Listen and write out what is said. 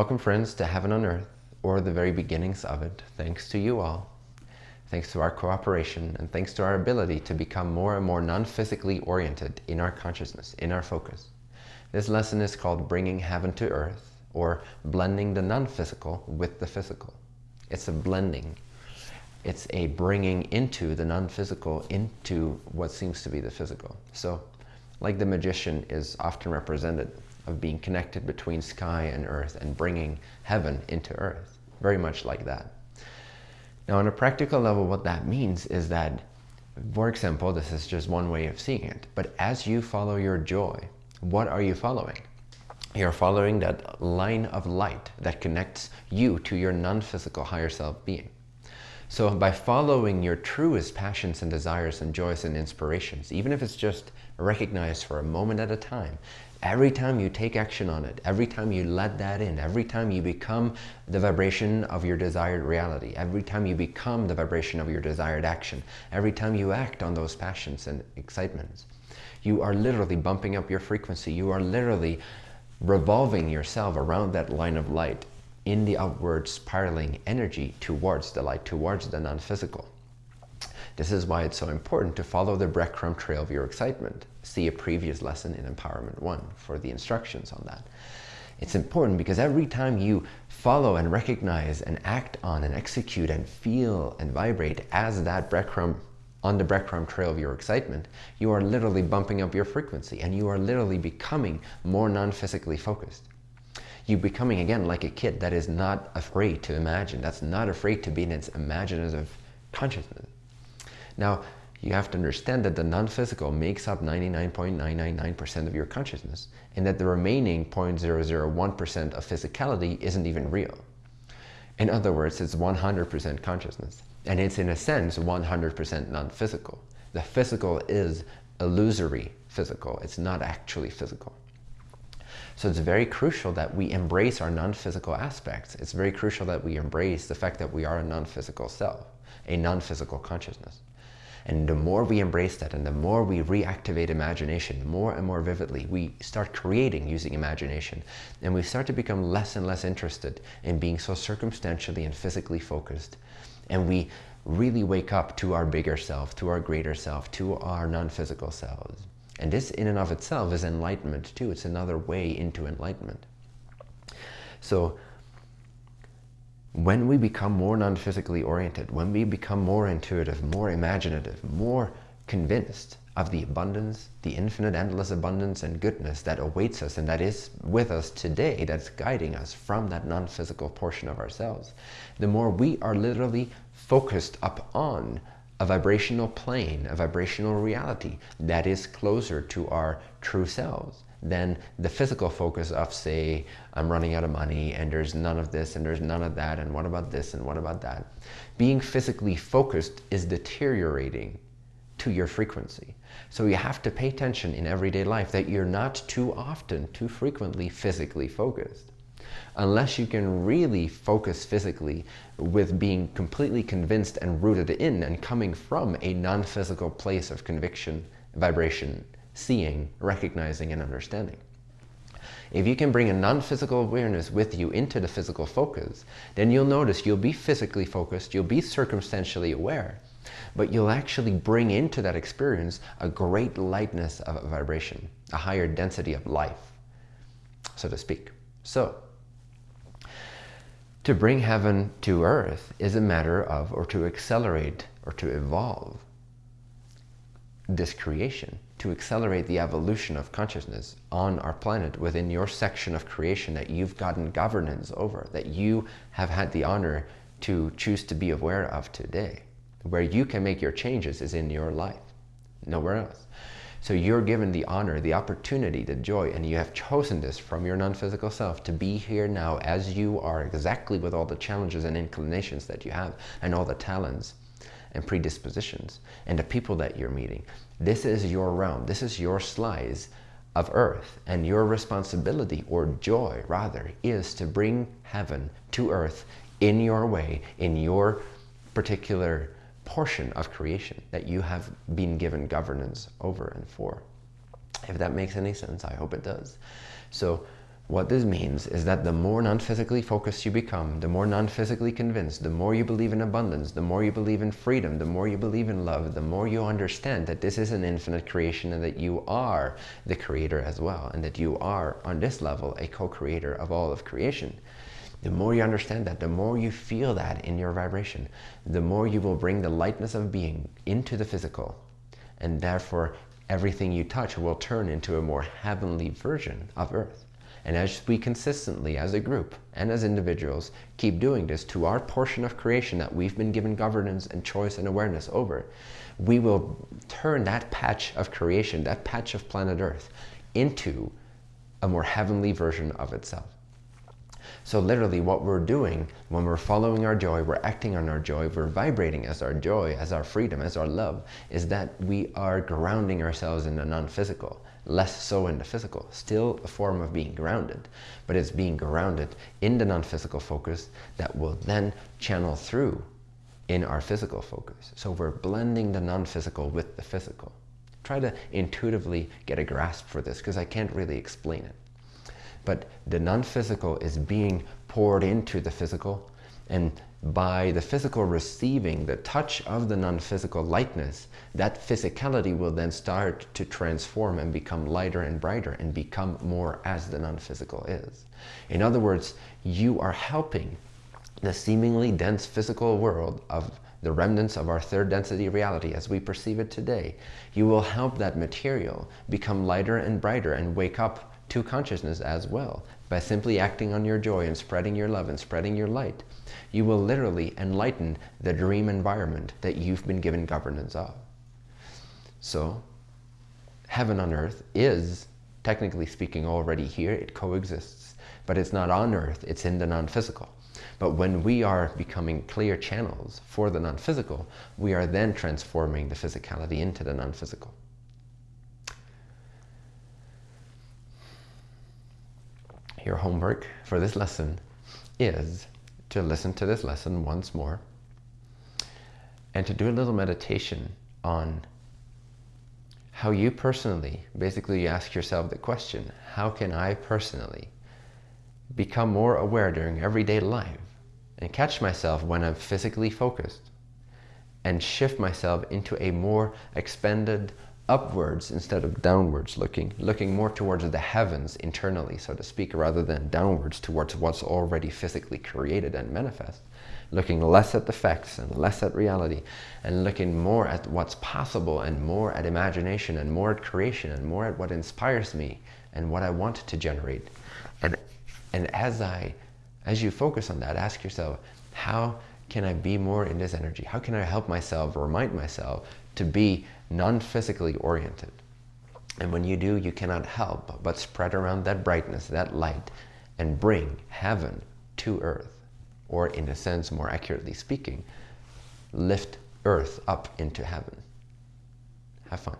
Welcome friends to Heaven on Earth, or the very beginnings of it. Thanks to you all. Thanks to our cooperation and thanks to our ability to become more and more non-physically oriented in our consciousness, in our focus. This lesson is called Bringing Heaven to Earth, or blending the non-physical with the physical. It's a blending. It's a bringing into the non-physical into what seems to be the physical. So, like the magician is often represented of being connected between sky and earth and bringing heaven into earth. Very much like that. Now, on a practical level, what that means is that, for example, this is just one way of seeing it, but as you follow your joy, what are you following? You're following that line of light that connects you to your non-physical higher self being. So by following your truest passions and desires and joys and inspirations, even if it's just recognized for a moment at a time, Every time you take action on it, every time you let that in, every time you become the vibration of your desired reality, every time you become the vibration of your desired action, every time you act on those passions and excitements, you are literally bumping up your frequency. You are literally revolving yourself around that line of light in the upward spiraling energy towards the light, towards the non-physical. This is why it's so important to follow the breadcrumb trail of your excitement. See a previous lesson in Empowerment 1 for the instructions on that. It's important because every time you follow and recognize and act on and execute and feel and vibrate as that breadcrumb on the breadcrumb trail of your excitement, you are literally bumping up your frequency and you are literally becoming more non-physically focused. You're becoming again like a kid that is not afraid to imagine, that's not afraid to be in its imaginative consciousness. Now, you have to understand that the non-physical makes up 99.999% of your consciousness and that the remaining 0.001% of physicality isn't even real. In other words, it's 100% consciousness and it's in a sense 100% non-physical. The physical is illusory physical. It's not actually physical. So it's very crucial that we embrace our non-physical aspects. It's very crucial that we embrace the fact that we are a non-physical self, a non-physical consciousness. And the more we embrace that and the more we reactivate imagination more and more vividly, we start creating using imagination. And we start to become less and less interested in being so circumstantially and physically focused. And we really wake up to our bigger self, to our greater self, to our non-physical selves. And this in and of itself is enlightenment too. It's another way into enlightenment. So when we become more non-physically oriented, when we become more intuitive, more imaginative, more convinced of the abundance, the infinite endless abundance and goodness that awaits us and that is with us today, that's guiding us from that non-physical portion of ourselves, the more we are literally focused upon a vibrational plane, a vibrational reality that is closer to our true selves than the physical focus of say, I'm running out of money and there's none of this and there's none of that and what about this and what about that. Being physically focused is deteriorating to your frequency. So you have to pay attention in everyday life that you're not too often, too frequently physically focused. Unless you can really focus physically with being completely convinced and rooted in and coming from a non-physical place of conviction, vibration, seeing, recognizing, and understanding. If you can bring a non-physical awareness with you into the physical focus, then you'll notice you'll be physically focused, you'll be circumstantially aware, but you'll actually bring into that experience a great lightness of vibration, a higher density of life, so to speak. So, to bring heaven to earth is a matter of, or to accelerate, or to evolve this creation to accelerate the evolution of consciousness on our planet within your section of creation that you've gotten governance over, that you have had the honor to choose to be aware of today. Where you can make your changes is in your life, nowhere else. So you're given the honor, the opportunity, the joy, and you have chosen this from your non-physical self to be here now as you are exactly with all the challenges and inclinations that you have and all the talents and predispositions and the people that you're meeting. This is your realm. This is your slice of earth. And your responsibility, or joy rather, is to bring heaven to earth in your way, in your particular portion of creation that you have been given governance over and for. If that makes any sense, I hope it does. So what this means is that the more non-physically focused you become, the more non-physically convinced, the more you believe in abundance, the more you believe in freedom, the more you believe in love, the more you understand that this is an infinite creation and that you are the creator as well, and that you are, on this level, a co-creator of all of creation. The more you understand that, the more you feel that in your vibration, the more you will bring the lightness of being into the physical. And therefore, everything you touch will turn into a more heavenly version of Earth. And as we consistently, as a group and as individuals, keep doing this to our portion of creation that we've been given governance and choice and awareness over, we will turn that patch of creation, that patch of planet Earth, into a more heavenly version of itself. So literally what we're doing when we're following our joy, we're acting on our joy, we're vibrating as our joy, as our freedom, as our love, is that we are grounding ourselves in the non-physical less so in the physical. Still a form of being grounded, but it's being grounded in the non-physical focus that will then channel through in our physical focus. So we're blending the non-physical with the physical. Try to intuitively get a grasp for this because I can't really explain it. But the non-physical is being poured into the physical and by the physical receiving the touch of the non-physical lightness, that physicality will then start to transform and become lighter and brighter and become more as the non-physical is. In other words, you are helping the seemingly dense physical world of the remnants of our third density reality as we perceive it today. You will help that material become lighter and brighter and wake up to consciousness as well by simply acting on your joy and spreading your love and spreading your light. You will literally enlighten the dream environment that you've been given governance of. So, heaven on earth is, technically speaking, already here. It coexists. But it's not on earth, it's in the non-physical. But when we are becoming clear channels for the non-physical, we are then transforming the physicality into the non-physical. Your homework for this lesson is to listen to this lesson once more and to do a little meditation on how you personally, basically you ask yourself the question, how can I personally become more aware during everyday life and catch myself when I'm physically focused and shift myself into a more expanded, upwards instead of downwards looking, looking more towards the heavens internally, so to speak, rather than downwards towards what's already physically created and manifest. Looking less at the facts and less at reality and looking more at what's possible and more at imagination and more at creation and more at what inspires me and what I want to generate. And, and as I, as you focus on that, ask yourself, how can I be more in this energy? How can I help myself, remind myself to be non-physically oriented. And when you do, you cannot help but spread around that brightness, that light, and bring heaven to earth. Or in a sense, more accurately speaking, lift earth up into heaven. Have fun.